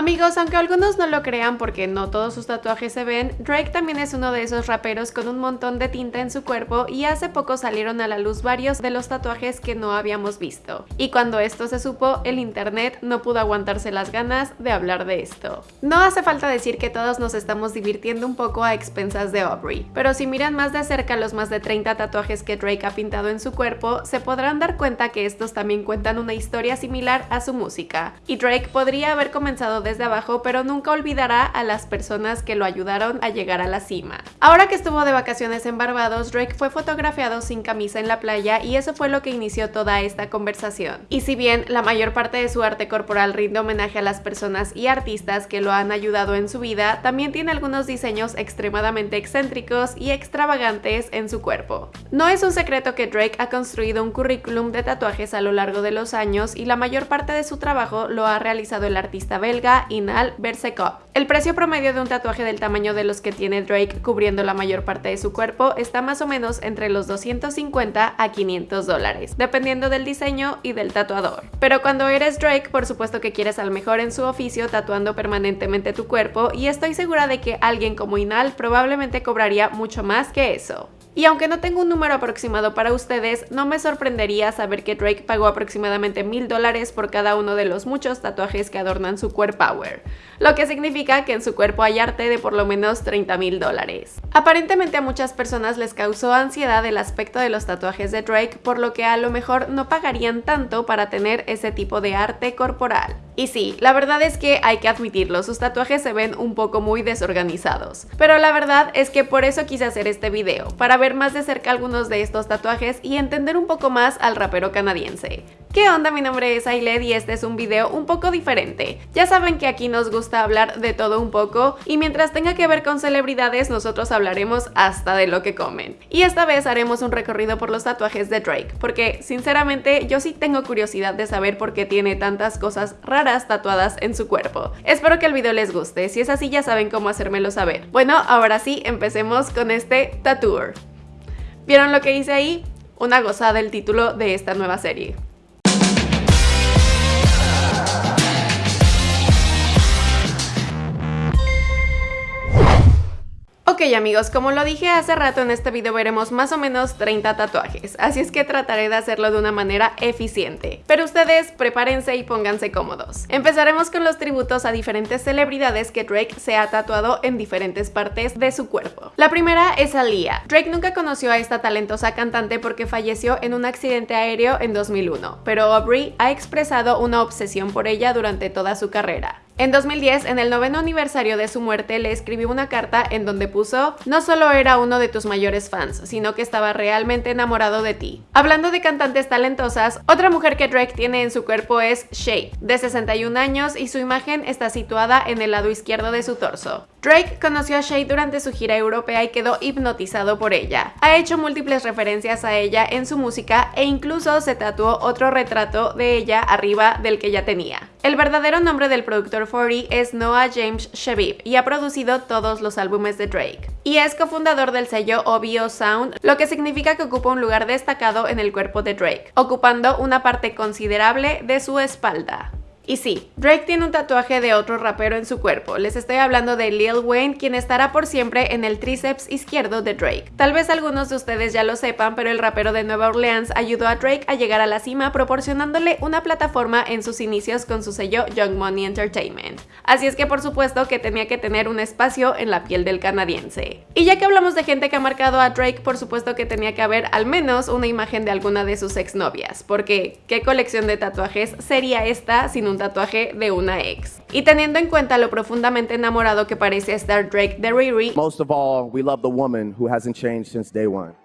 Amigos, aunque algunos no lo crean porque no todos sus tatuajes se ven, Drake también es uno de esos raperos con un montón de tinta en su cuerpo y hace poco salieron a la luz varios de los tatuajes que no habíamos visto. Y cuando esto se supo, el internet no pudo aguantarse las ganas de hablar de esto. No hace falta decir que todos nos estamos divirtiendo un poco a expensas de Aubrey, pero si miran más de cerca los más de 30 tatuajes que Drake ha pintado en su cuerpo, se podrán dar cuenta que estos también cuentan una historia similar a su música. Y Drake podría haber comenzado desde abajo, pero nunca olvidará a las personas que lo ayudaron a llegar a la cima. Ahora que estuvo de vacaciones en Barbados, Drake fue fotografiado sin camisa en la playa y eso fue lo que inició toda esta conversación. Y si bien la mayor parte de su arte corporal rinde homenaje a las personas y artistas que lo han ayudado en su vida, también tiene algunos diseños extremadamente excéntricos y extravagantes en su cuerpo. No es un secreto que Drake ha construido un currículum de tatuajes a lo largo de los años y la mayor parte de su trabajo lo ha realizado el artista belga Inal Bersekov. El precio promedio de un tatuaje del tamaño de los que tiene Drake cubriendo la mayor parte de su cuerpo está más o menos entre los 250 a 500 dólares, dependiendo del diseño y del tatuador. Pero cuando eres Drake, por supuesto que quieres al mejor en su oficio tatuando permanentemente tu cuerpo y estoy segura de que alguien como Inal probablemente cobraría mucho más que eso. Y aunque no tengo un número aproximado para ustedes, no me sorprendería saber que Drake pagó aproximadamente mil dólares por cada uno de los muchos tatuajes que adornan su core power, lo que significa que en su cuerpo hay arte de por lo menos 30 mil dólares. Aparentemente a muchas personas les causó ansiedad el aspecto de los tatuajes de Drake, por lo que a lo mejor no pagarían tanto para tener ese tipo de arte corporal. Y sí, la verdad es que hay que admitirlo, sus tatuajes se ven un poco muy desorganizados. Pero la verdad es que por eso quise hacer este video, para ver más de cerca algunos de estos tatuajes y entender un poco más al rapero canadiense. ¿Qué onda? Mi nombre es Ailed y este es un video un poco diferente. Ya saben que aquí nos gusta hablar de todo un poco y mientras tenga que ver con celebridades nosotros hablaremos hasta de lo que comen. Y esta vez haremos un recorrido por los tatuajes de Drake, porque sinceramente yo sí tengo curiosidad de saber por qué tiene tantas cosas raras tatuadas en su cuerpo. Espero que el video les guste, si es así ya saben cómo hacérmelo saber. Bueno, ahora sí, empecemos con este tattoo. ¿Vieron lo que hice ahí? Una gozada el título de esta nueva serie. Ok amigos, como lo dije hace rato en este video veremos más o menos 30 tatuajes, así es que trataré de hacerlo de una manera eficiente. Pero ustedes prepárense y pónganse cómodos. Empezaremos con los tributos a diferentes celebridades que Drake se ha tatuado en diferentes partes de su cuerpo. La primera es Aaliyah. Drake nunca conoció a esta talentosa cantante porque falleció en un accidente aéreo en 2001, pero Aubrey ha expresado una obsesión por ella durante toda su carrera. En 2010, en el noveno aniversario de su muerte, le escribió una carta en donde puso No solo era uno de tus mayores fans, sino que estaba realmente enamorado de ti. Hablando de cantantes talentosas, otra mujer que Drake tiene en su cuerpo es Shay, de 61 años y su imagen está situada en el lado izquierdo de su torso. Drake conoció a Shay durante su gira europea y quedó hipnotizado por ella. Ha hecho múltiples referencias a ella en su música e incluso se tatuó otro retrato de ella arriba del que ya tenía. El verdadero nombre del productor 40 es Noah James Shabib y ha producido todos los álbumes de Drake. Y es cofundador del sello OVO Sound, lo que significa que ocupa un lugar destacado en el cuerpo de Drake, ocupando una parte considerable de su espalda. Y sí, Drake tiene un tatuaje de otro rapero en su cuerpo. Les estoy hablando de Lil Wayne, quien estará por siempre en el tríceps izquierdo de Drake. Tal vez algunos de ustedes ya lo sepan, pero el rapero de Nueva Orleans ayudó a Drake a llegar a la cima proporcionándole una plataforma en sus inicios con su sello Young Money Entertainment. Así es que por supuesto que tenía que tener un espacio en la piel del canadiense. Y ya que hablamos de gente que ha marcado a Drake, por supuesto que tenía que haber al menos una imagen de alguna de sus exnovias, porque ¿qué colección de tatuajes sería esta sin un tatuaje de una ex. Y teniendo en cuenta lo profundamente enamorado que parece estar Drake de Riri, Most of all, we love the woman who hasn't changed since day one.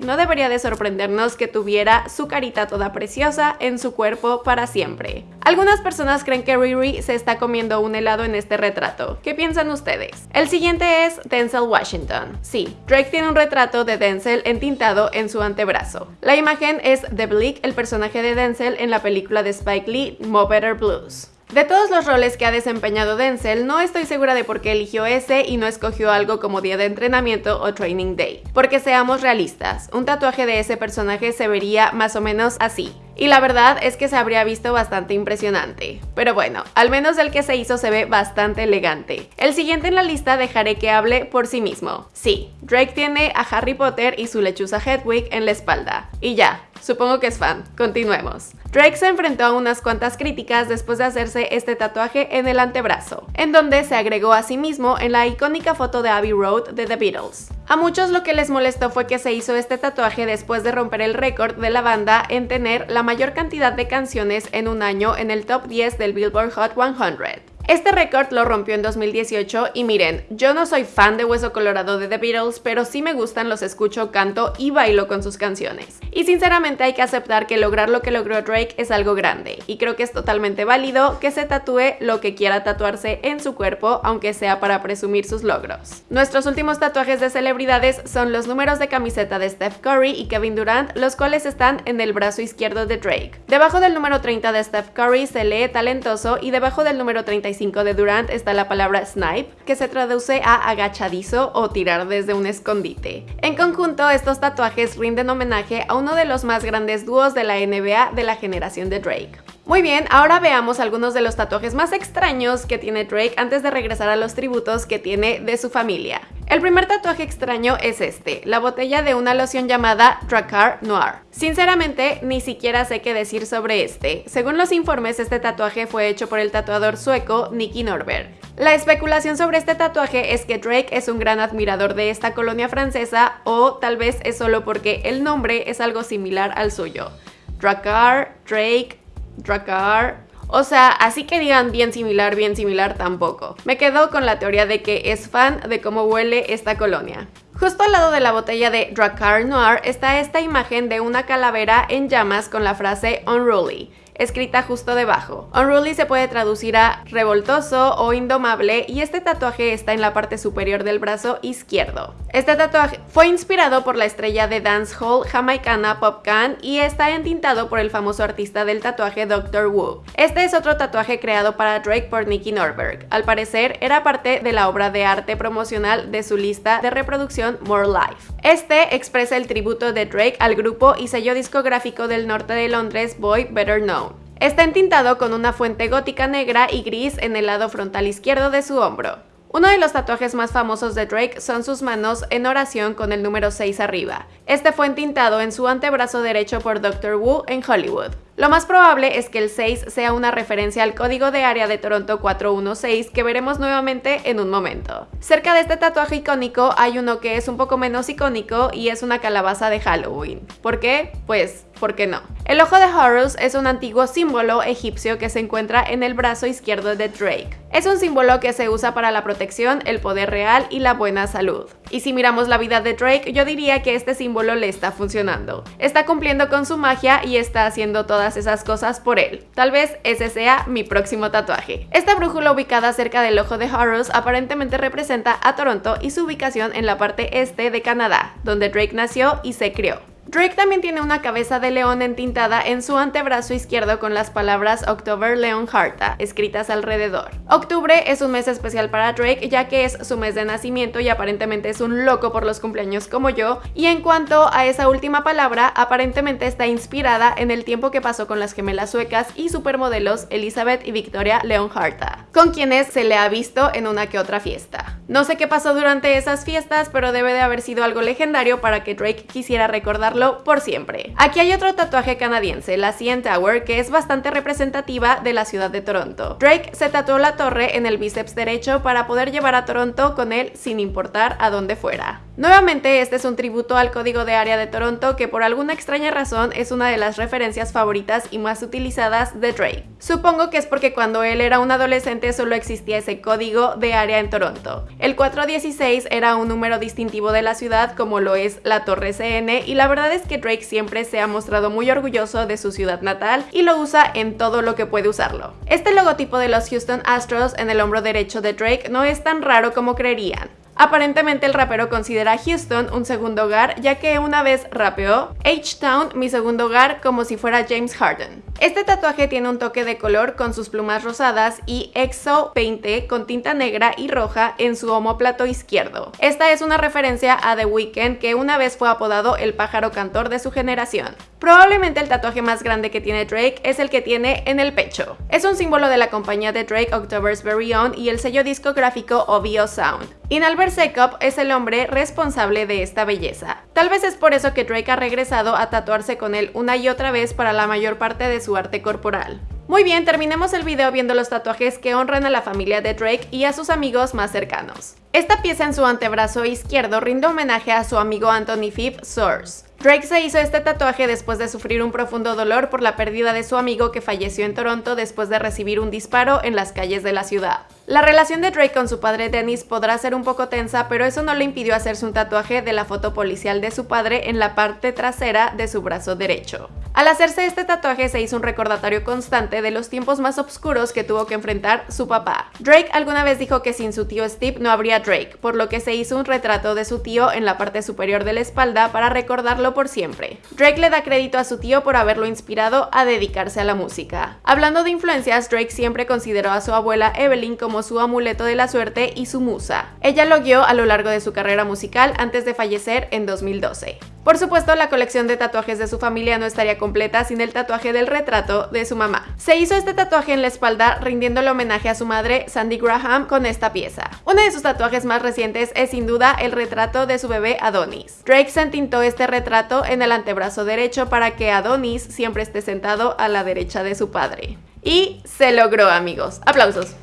No debería de sorprendernos que tuviera su carita toda preciosa en su cuerpo para siempre. Algunas personas creen que Riri se está comiendo un helado en este retrato. ¿Qué piensan ustedes? El siguiente es Denzel Washington. Sí, Drake tiene un retrato de Denzel entintado en su antebrazo. La imagen es de Bleak, el personaje de Denzel en la película de Spike Lee, Mo Better Blues. De todos los roles que ha desempeñado Denzel, no estoy segura de por qué eligió ese y no escogió algo como día de entrenamiento o training day. Porque seamos realistas, un tatuaje de ese personaje se vería más o menos así. Y la verdad es que se habría visto bastante impresionante. Pero bueno, al menos el que se hizo se ve bastante elegante. El siguiente en la lista dejaré que hable por sí mismo. Sí, Drake tiene a Harry Potter y su lechuza Hedwig en la espalda. Y ya, Supongo que es fan. Continuemos. Drake se enfrentó a unas cuantas críticas después de hacerse este tatuaje en el antebrazo, en donde se agregó a sí mismo en la icónica foto de Abbey Road de The Beatles. A muchos lo que les molestó fue que se hizo este tatuaje después de romper el récord de la banda en tener la mayor cantidad de canciones en un año en el top 10 del Billboard Hot 100. Este récord lo rompió en 2018 y miren, yo no soy fan de Hueso Colorado de The Beatles, pero sí me gustan, los escucho, canto y bailo con sus canciones. Y sinceramente hay que aceptar que lograr lo que logró Drake es algo grande, y creo que es totalmente válido que se tatúe lo que quiera tatuarse en su cuerpo, aunque sea para presumir sus logros. Nuestros últimos tatuajes de celebridades son los números de camiseta de Steph Curry y Kevin Durant, los cuales están en el brazo izquierdo de Drake. Debajo del número 30 de Steph Curry se lee talentoso y debajo del número 35 de Durant está la palabra snipe, que se traduce a agachadizo o tirar desde un escondite. En conjunto, estos tatuajes rinden homenaje a uno de los más grandes dúos de la NBA de la generación de Drake. Muy bien, ahora veamos algunos de los tatuajes más extraños que tiene Drake antes de regresar a los tributos que tiene de su familia. El primer tatuaje extraño es este, la botella de una loción llamada Dracar Noir. Sinceramente, ni siquiera sé qué decir sobre este. Según los informes, este tatuaje fue hecho por el tatuador sueco Nicky Norberg. La especulación sobre este tatuaje es que Drake es un gran admirador de esta colonia francesa o tal vez es solo porque el nombre es algo similar al suyo. Dracar, Drake, Dracar. O sea, así que digan bien similar, bien similar tampoco. Me quedo con la teoría de que es fan de cómo huele esta colonia. Justo al lado de la botella de Dracar Noir está esta imagen de una calavera en llamas con la frase Unruly escrita justo debajo. Unruly se puede traducir a revoltoso o indomable y este tatuaje está en la parte superior del brazo izquierdo. Este tatuaje fue inspirado por la estrella de dancehall jamaicana Pop Can y está entintado por el famoso artista del tatuaje Dr. Wu. Este es otro tatuaje creado para Drake por Nicky Norberg. Al parecer era parte de la obra de arte promocional de su lista de reproducción More Life. Este expresa el tributo de Drake al grupo y sello discográfico del norte de Londres Boy Better Known. Está entintado con una fuente gótica negra y gris en el lado frontal izquierdo de su hombro. Uno de los tatuajes más famosos de Drake son sus manos en oración con el número 6 arriba. Este fue entintado en su antebrazo derecho por Dr. Wu en Hollywood. Lo más probable es que el 6 sea una referencia al código de área de Toronto 416 que veremos nuevamente en un momento. Cerca de este tatuaje icónico hay uno que es un poco menos icónico y es una calabaza de Halloween. ¿Por qué? Pues, ¿por qué no? El ojo de Horus es un antiguo símbolo egipcio que se encuentra en el brazo izquierdo de Drake. Es un símbolo que se usa para la protección, el poder real y la buena salud. Y si miramos la vida de Drake, yo diría que este símbolo le está funcionando. Está cumpliendo con su magia y está haciendo todas esas cosas por él. Tal vez ese sea mi próximo tatuaje. Esta brújula ubicada cerca del ojo de Horus aparentemente representa a Toronto y su ubicación en la parte este de Canadá, donde Drake nació y se crió. Drake también tiene una cabeza de león entintada en su antebrazo izquierdo con las palabras October Leon Harta escritas alrededor. Octubre es un mes especial para Drake ya que es su mes de nacimiento y aparentemente es un loco por los cumpleaños como yo. Y en cuanto a esa última palabra, aparentemente está inspirada en el tiempo que pasó con las gemelas suecas y supermodelos Elizabeth y Victoria Leon Harta, con quienes se le ha visto en una que otra fiesta. No sé qué pasó durante esas fiestas, pero debe de haber sido algo legendario para que Drake quisiera recordar por siempre. Aquí hay otro tatuaje canadiense, la CN Tower, que es bastante representativa de la ciudad de Toronto. Drake se tatuó la torre en el bíceps derecho para poder llevar a Toronto con él sin importar a dónde fuera. Nuevamente, este es un tributo al código de área de Toronto que por alguna extraña razón es una de las referencias favoritas y más utilizadas de Drake. Supongo que es porque cuando él era un adolescente solo existía ese código de área en Toronto. El 416 era un número distintivo de la ciudad como lo es la Torre CN y la verdad es que Drake siempre se ha mostrado muy orgulloso de su ciudad natal y lo usa en todo lo que puede usarlo. Este logotipo de los Houston Astros en el hombro derecho de Drake no es tan raro como creerían. Aparentemente el rapero considera a Houston un segundo hogar ya que una vez rapeó H-Town mi segundo hogar como si fuera James Harden. Este tatuaje tiene un toque de color con sus plumas rosadas y Exo Painte con tinta negra y roja en su homóplato izquierdo. Esta es una referencia a The Weeknd que una vez fue apodado el pájaro cantor de su generación. Probablemente el tatuaje más grande que tiene Drake es el que tiene en el pecho. Es un símbolo de la compañía de Drake October's Very Own y el sello discográfico OVO Sound. Inalbert Sekop es el hombre responsable de esta belleza. Tal vez es por eso que Drake ha regresado a tatuarse con él una y otra vez para la mayor parte de su arte corporal. Muy bien, terminemos el video viendo los tatuajes que honran a la familia de Drake y a sus amigos más cercanos. Esta pieza en su antebrazo izquierdo rinde homenaje a su amigo Anthony Phipp Source. Drake se hizo este tatuaje después de sufrir un profundo dolor por la pérdida de su amigo que falleció en Toronto después de recibir un disparo en las calles de la ciudad. La relación de Drake con su padre Dennis podrá ser un poco tensa, pero eso no le impidió hacerse un tatuaje de la foto policial de su padre en la parte trasera de su brazo derecho. Al hacerse este tatuaje se hizo un recordatorio constante de los tiempos más oscuros que tuvo que enfrentar su papá. Drake alguna vez dijo que sin su tío Steve no habría Drake, por lo que se hizo un retrato de su tío en la parte superior de la espalda para recordarlo por siempre. Drake le da crédito a su tío por haberlo inspirado a dedicarse a la música. Hablando de influencias, Drake siempre consideró a su abuela Evelyn como su amuleto de la suerte y su musa. Ella lo guió a lo largo de su carrera musical antes de fallecer en 2012. Por supuesto, la colección de tatuajes de su familia no estaría completa sin el tatuaje del retrato de su mamá. Se hizo este tatuaje en la espalda rindiéndole homenaje a su madre, Sandy Graham, con esta pieza. Uno de sus tatuajes más recientes es sin duda el retrato de su bebé Adonis. Drake se entintó este retrato en el antebrazo derecho para que Adonis siempre esté sentado a la derecha de su padre. Y se logró amigos. Aplausos.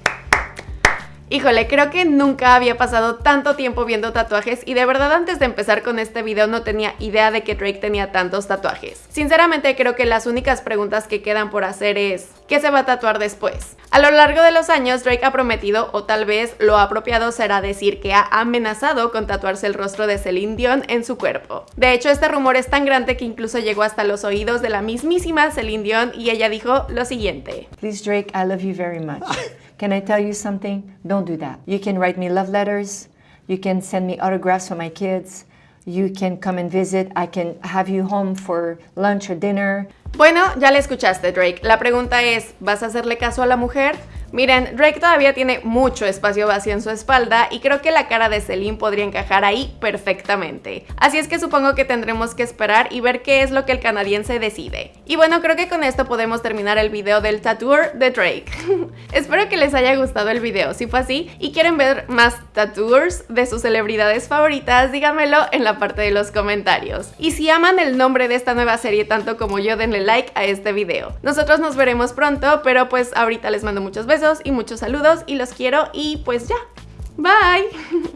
Híjole, creo que nunca había pasado tanto tiempo viendo tatuajes y de verdad antes de empezar con este video no tenía idea de que Drake tenía tantos tatuajes. Sinceramente creo que las únicas preguntas que quedan por hacer es ¿qué se va a tatuar después? A lo largo de los años Drake ha prometido o tal vez lo apropiado será decir que ha amenazado con tatuarse el rostro de Celine Dion en su cuerpo. De hecho este rumor es tan grande que incluso llegó hasta los oídos de la mismísima Celine Dion y ella dijo lo siguiente. Please Drake, I love you very much. Can I tell you something? Don't do that. You can write me love letters. You can send me autographs for my kids. You can come and visit. I can have you home for lunch or dinner. Bueno, ya le escuchaste Drake. La pregunta es, ¿vas a hacerle caso a la mujer? Miren, Drake todavía tiene mucho espacio vacío en su espalda y creo que la cara de Celine podría encajar ahí perfectamente. Así es que supongo que tendremos que esperar y ver qué es lo que el canadiense decide. Y bueno, creo que con esto podemos terminar el video del tattooer de Drake. Espero que les haya gustado el video, si fue así y quieren ver más tattooers de sus celebridades favoritas, díganmelo en la parte de los comentarios. Y si aman el nombre de esta nueva serie tanto como yo, denle like a este video. Nosotros nos veremos pronto, pero pues ahorita les mando muchos besos y muchos saludos y los quiero y pues ya. Bye.